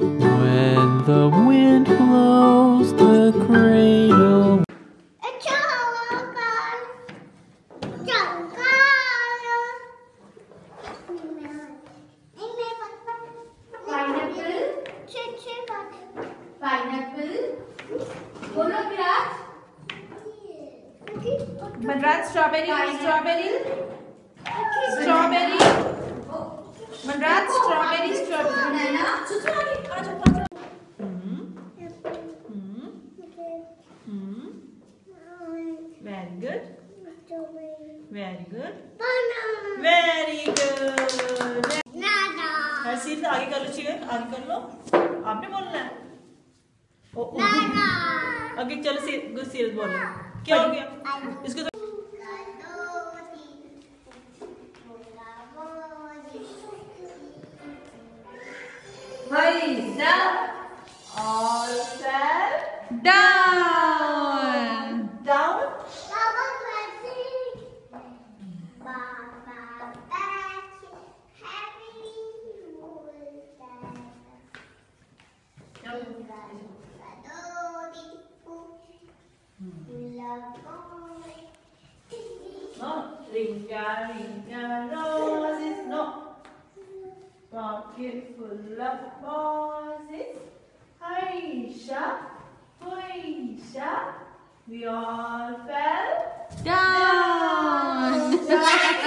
When the wind blows the cradle Madras strawberry, strawberry, strawberry. Madras strawberry, strawberry. Very good very good very good Harshit आगे कर लो chicken आगे कर लो। आपने बोलना है। ओ, ओ, आगे चलो सी, गुड सीरियस बोलो। क्या हो गया? इसको तो up. All set. Down. No, ringa, ringa, roses, no. Of roses. We all fell down. down.